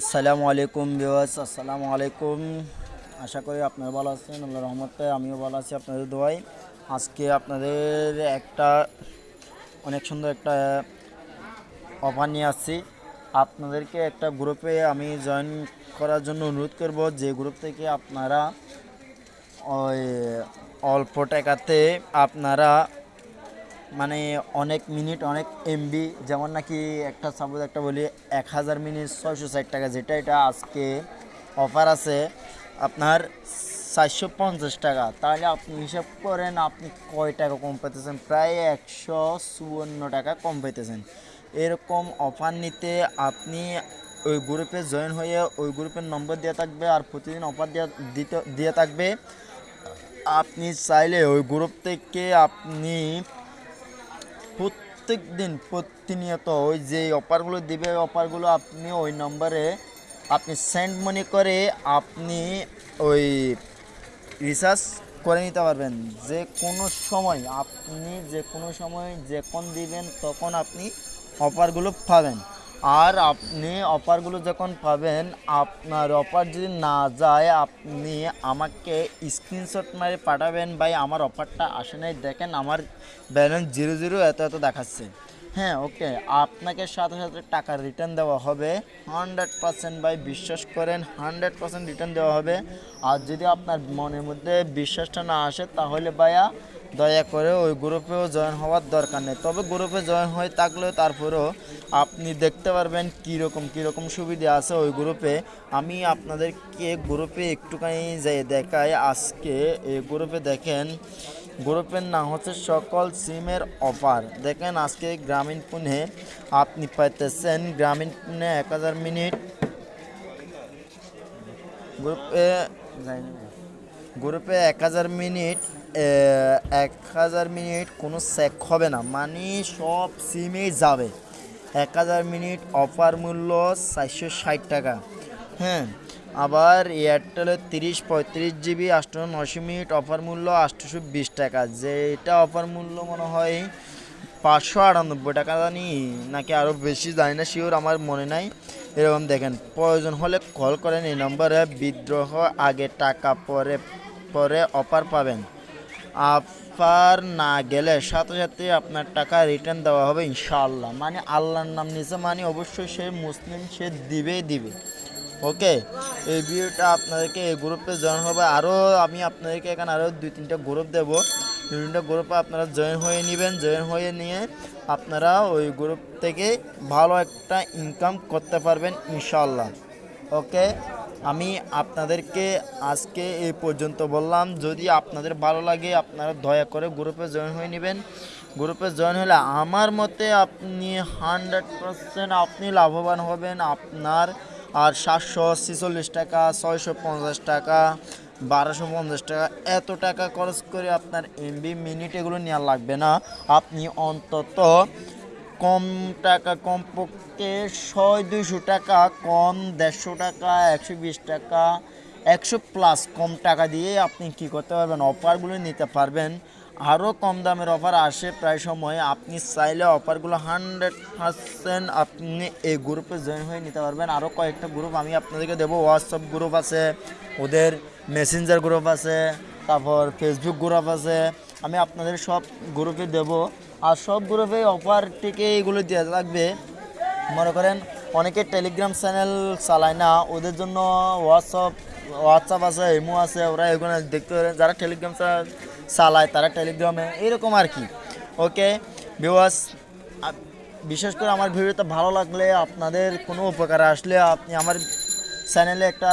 আসসালামু আলাইকুম বিওয়াস আসসালামু আলাইকুম। আশা করি আপনারা ভালো আছেন আল্লাহ রহমতে আমিও ভালো আছি আপনাদের দোয়াই আজকে আপনাদের একটা, অনেক সুন্দর একটা অফার নিয়ে আসছি। আপনাদেরকে একটা গ্রুপে আমি জয়েন করার জন্য অনুরোধ করব, যে গ্রুপ থেকে আপনারা ওই অল্প টাকাতে আপনারা মানে অনেক মিনিট, অনেক এমবি যেমন নাকি একটা সাপোজ একটা বলি, এক হাজার মিনিট ছয়শো ষাট টাকা, যেটা এটা আজকে অফার আছে আপনার চারশো পঞ্চাশ টাকা। তাহলে আপনি হিসাব করেন, আপনি কয় টাকা কম পাইতেছেন? প্রায় একশো চুয়ান্ন টাকা কম পাইতেছেন। এরকম অফার নিতে আপনি ওই গ্রুপে জয়েন হয়ে ওই গ্রুপের নম্বর দেওয়া থাকবে আর প্রতিদিন অফার দেওয়া দিতে, দিয়ে থাকবে। আপনি চাইলে ওই গ্রুপ থেকে আপনি প্রত্যেক দিন প্রতিনিয়ত ওই যে অফারগুলো দিবে অফারগুলো আপনি ওই নম্বরে আপনি সেন্ড মনি করে আপনি ওই রিচার্জ করে নিতে পারবেন। যে কোনো সময় আপনি যে কোনো সময় যখন দিবেন তখন আপনি অফারগুলো পাবেন। আর আপনি অফারগুলো যখন পাবেন, আপনার অফার যদি না যায়, আপনি আমাকে স্ক্রিনশট মারে পাঠাবেন। ভাই, আমার অফারটা আসে নাই। দেখেন, আমার ব্যালেন্স জিরো জিরো এত এত দেখাচ্ছে। হ্যাঁ ওকে আপনাকে সাথে সাথে টাকা রিটার্ন দেওয়া হবে। হান্ড্রেড পার্সেন্ট ভাই, বিশ্বাস করেন হান্ড্রেড পার্সেন্ট রিটার্ন দেওয়া হবে। আর যদি আপনার মনের মধ্যে বিশ্বাসটা না আসে, তাহলে ভাইয়া দয়া করে ওই গ্রুপেও জয়েন হওয়ার দরকার নেই। তবে গ্রুপে জয়েন হয়ে থাকলেও তারপরেও আপনি দেখতে পারবেন কীরকম কীরকম সুবিধা আছে ওই গ্রুপে আমি আপনাদেরকে গ্রুপে একটুখানি যাই দেখাই। আজকে এই গ্রুপে দেখেন গ্রুপের নাম হচ্ছে সকল সিমের অফার দেখেন আজকে গ্রামীণ ফোনে আপনি পাইতেছেন গ্রামীণ ফোনে এক হাজার মিনিট। গ্রুপে গ্রুপে এক হাজার মিনিট এক হাজার মিনিট কোনো চেক হবে না। মানে সব সিমেই যাবে। এক হাজার মিনিট অফার মূল্য চারশো ষাট টাকা। হ্যাঁ? আবার এয়ারটেলের তিরিশ পঁয়ত্রিশ জিবি আটশো নশো মিনিট অফার মূল্য আটশোশো বিশ টাকা। যেটা অফার মূল্য মনে হয় পাঁচশো আটানব্বই টাকা জানি, নাকি আরও বেশি জানি না শিওর আমার মনে নাই। এরকম দেখেন, প্রয়োজন হলে কল করেন, এই নম্বরে বিদ্রোহ আগে টাকা পরে পরে অফার পাবেন। অফার না গেলে সাথে সাথে আপনার টাকা রিটার্ন দেওয়া হবে ইনশাআল্লাহ। মানে আল্লাহর নাম নিচে মানে অবশ্যই সে মুসলিম, সে দিবেই দিবে। ওকে, এই ভিডিওটা আপনাদেরকে এই গ্রুপে জয়েন হবে। আরও আমি আপনাদেরকে এখানে আরও দুই তিনটা গ্রুপ দেবো। দুই তিনটা গ্রুপে আপনারা জয়েন হয়ে নেবেন। জয়েন হয়ে নিয়ে আপনারা ওই গ্রুপ থেকে ভালো একটা ইনকাম করতে পারবেন ইনশাল্লাহ ওকে, আমি আপনাদেরকে আজকে এই পর্যন্ত বললাম। যদি আপনাদের ভালো লাগে, আপনারা দয়া করে গ্রুপে জয়েন হয়ে নেবেন। গ্রুপে জয়েন হলে আমার মতে আপনি হান্ড্রেড পারসেন্ট আপনি লাভবান হবেন। আপনার আর সাতশো ছেচল্লিশ টাকা, ছয়শো পঞ্চাশ টাকা, বারোশো পঞ্চাশ টাকা, এত টাকা খরচ করে আপনার এমবি মিনিট এগুলো নেওয়া লাগবে না। আপনি অন্তত কম টাকা কমপক্ষে ছয় দুইশো টাকা, কম দেড়শো টাকা, একশো বিশ টাকা, একশো প্লাস কম টাকা দিয়ে আপনি কি করতে পারবেন? অফারগুলো নিতে পারবেন। আরও কম দামের অফার আসে প্রায় সময়। আপনি চাইলে অফারগুলো হান্ড্রেড পার্সেন্ট আপনি এই গ্রুপে জয়েন হয়ে নিতে পারবেন। আরও কয়েকটা গ্রুপ আমি আপনাদেরকে দেবো। হোয়াটসঅ্যাপ গ্রুপ আছে, ওদের মেসেঞ্জার গ্রুপ আছে, তারপর ফেসবুক গ্রুপ আছে। আমি আপনাদের সব গ্রুপে দেবো। আর সব গ্রুপে অফার থেকে এগুলো দেওয়া লাগবে মনে করেন, অনেকে টেলিগ্রাম চ্যানেল চালায় না। ওদের জন্য হোয়াটসঅ্যাপ হোয়াটসঅ্যাপ আছে ইমো আছে, ওরা এগুলো দেখতে পারে যারা টেলিগ্রাম চা- চালায় তারা টেলিগ্রামে এরকম আর কি। ওকে বিওয়াস বিশেষ করে আমার ভিডিওটা ভালো লাগলে আপনাদের কোনো উপকার আসলে আপনি আমার চ্যানেলে একটা,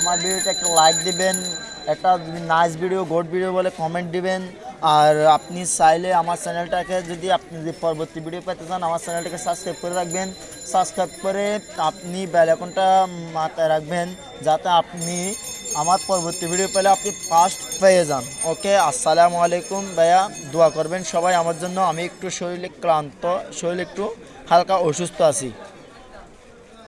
আমার ভিডিওতে একটা লাইক দিবেন, একটা নাইস ভিডিও গোড ভিডিও বলে কমেন্ট দিবেন। আর আপনি চাইলে আমার চ্যানেলটাকে যদি আপনি যদি পরবর্তী ভিডিও পেতে চান, আমার চ্যানেলটাকে সাবস্ক্রাইব করে রাখবেন। সাবস্ক্রাইব করে আপনি বেল মাথায় রাখবেন, যাতে আপনি আমার পরবর্তী ভিডিও পেলে আপনি ফার্স্ট পেয়ে যান। ওকে আসসালামু আলাইকুম। ভাইয়া, দোয়া করবেন সবাই। আমার জন্য আমি একটু শরীরে ক্লান্ত, শরীর একটু হালকা অসুস্থ আছি।